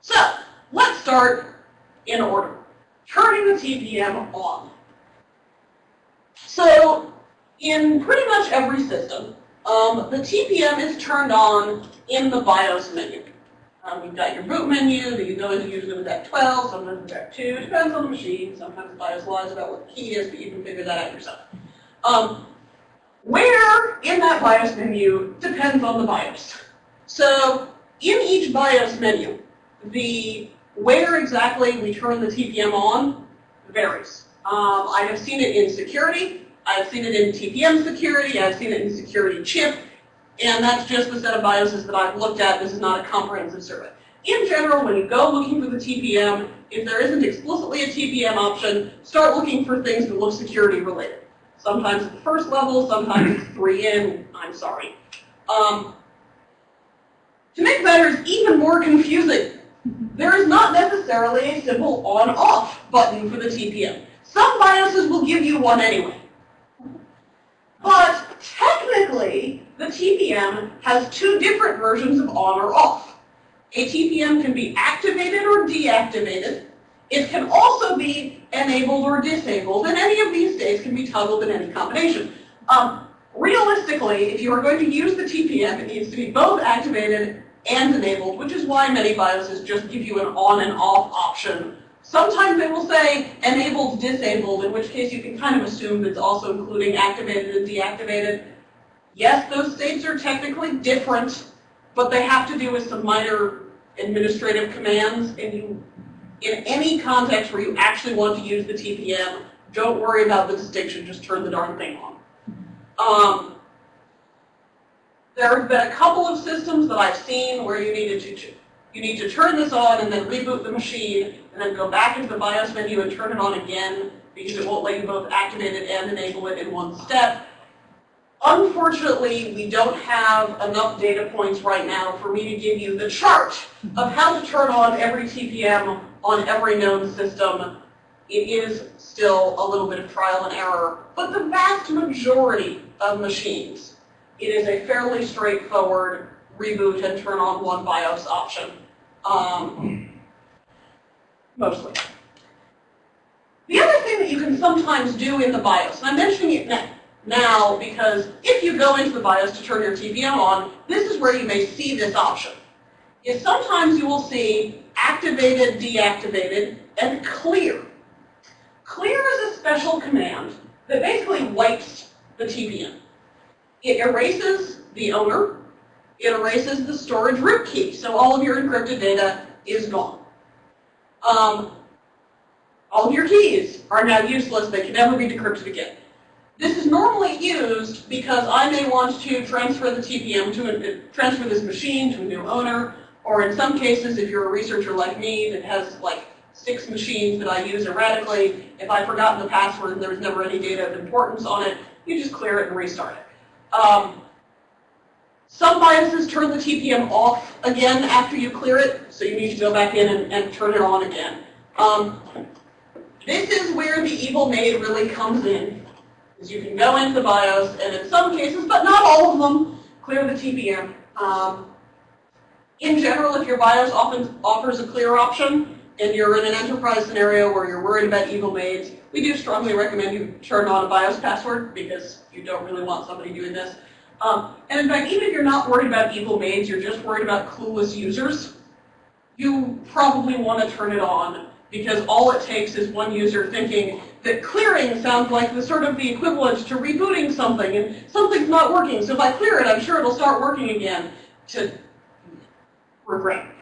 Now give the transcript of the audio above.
So let's start in order. Turning the TPM on. So in pretty much every system, um, the TPM is turned on in the BIOS menu. Um, you've got your boot menu that you go into usually with F12, sometimes with F2, depends on the machine. Sometimes the BIOS lies about what the key is, but you can figure that out yourself. Um, where in that BIOS menu depends on the BIOS. So in each BIOS menu, the where exactly we turn the TPM on varies. Um, I have seen it in security, I've seen it in TPM security, I've seen it in security chip, and that's just the set of BIOSes that I've looked at. This is not a comprehensive survey. In general, when you go looking for the TPM, if there isn't explicitly a TPM option, start looking for things that look security related. Sometimes at the first level, sometimes it's three in, I'm sorry. Um, to make matters even more confusing, there is not necessarily a simple on-off button for the TPM. Some BIOSes will give you one anyway. But technically, the TPM has two different versions of on or off. A TPM can be activated or deactivated. It can also be enabled or disabled, and any of these states can be toggled in any combination. Um, realistically, if you are going to use the TPM, it needs to be both activated and enabled, which is why many BIOSes just give you an on and off option. Sometimes they will say enabled, disabled, in which case you can kind of assume it's also including activated and deactivated. Yes, those states are technically different, but they have to do with some minor administrative commands, and you, in any context where you actually want to use the TPM, don't worry about the distinction, just turn the darn thing on. Um, there have been a couple of systems that I've seen where you needed to you need to turn this on and then reboot the machine and then go back into the BIOS menu and turn it on again because it won't let you both activate it and enable it in one step. Unfortunately, we don't have enough data points right now for me to give you the chart of how to turn on every TPM on every known system. It is still a little bit of trial and error, but the vast majority of machines it is a fairly straightforward reboot and turn on one BIOS option. Um, mostly. The other thing that you can sometimes do in the BIOS, and I'm mentioning it now because if you go into the BIOS to turn your TPM on, this is where you may see this option. Is sometimes you will see activated, deactivated, and clear. Clear is a special command that basically wipes the TPM. It erases the owner. It erases the storage root key. So all of your encrypted data is gone. Um, all of your keys are now useless. They can never be decrypted again. This is normally used because I may want to transfer the TPM to a, transfer this machine to a new owner, or in some cases, if you're a researcher like me that has like six machines that I use erratically, if I've forgotten the password and there was never any data of importance on it, you just clear it and restart it. Um, some BIOSes turn the TPM off again after you clear it, so you need to go back in and, and turn it on again. Um, this is where the evil maid really comes in. Is you can go into the BIOS and in some cases, but not all of them, clear the TPM. Um, in general, if your BIOS often offers a clear option and you're in an enterprise scenario where you're worried about evil maids, we do strongly recommend you turn on a BIOS password because you don't really want somebody doing this. Um, and in fact, even if you're not worried about evil maids, you're just worried about clueless users, you probably want to turn it on because all it takes is one user thinking that clearing sounds like the sort of the equivalent to rebooting something and something's not working. So if I clear it, I'm sure it'll start working again to regret.